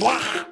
Wow.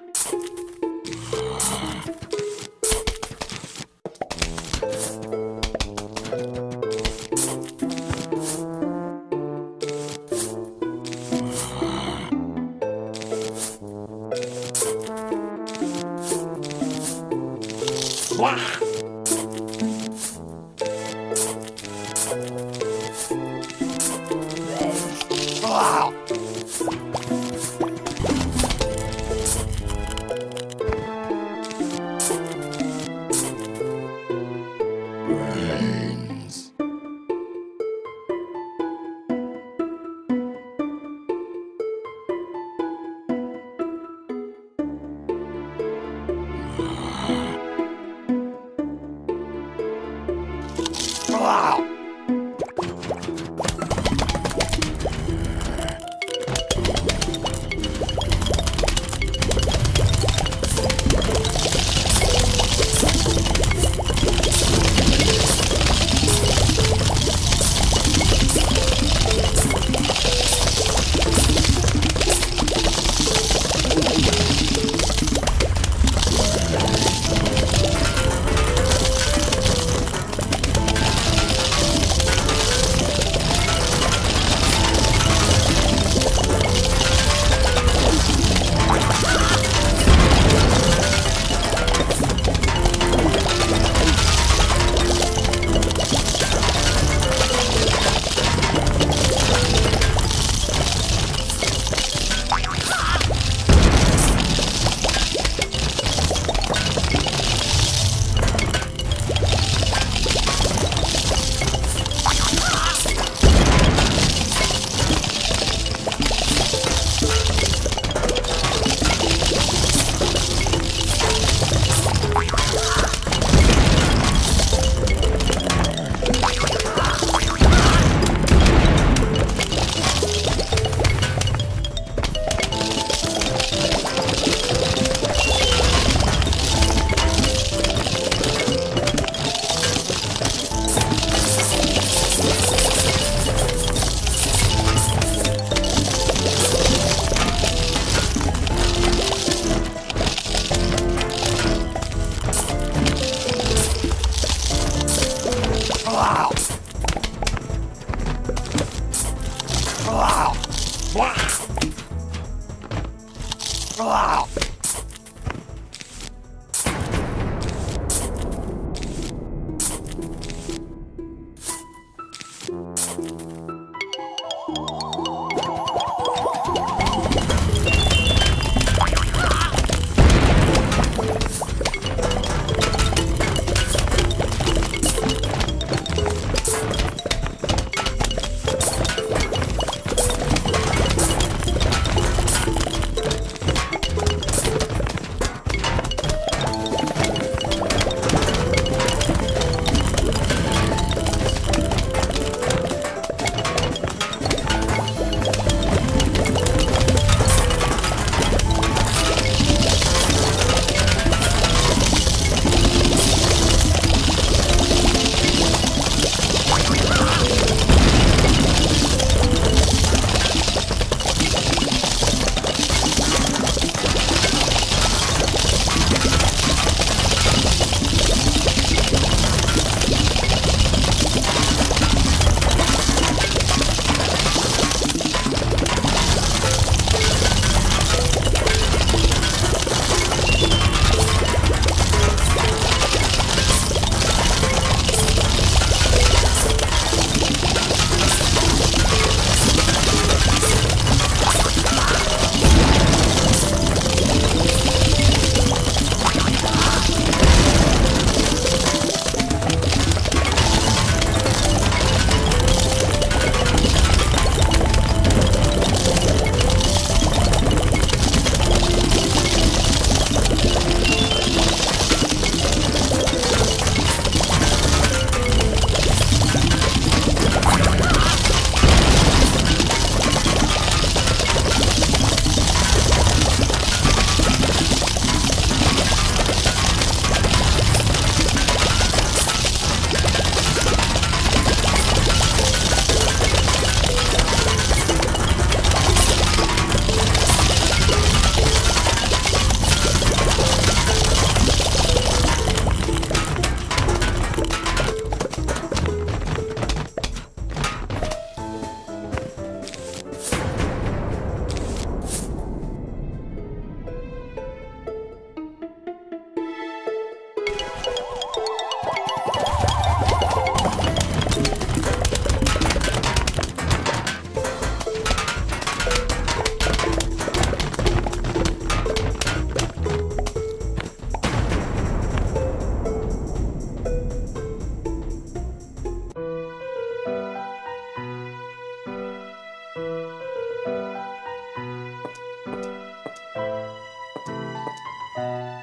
Música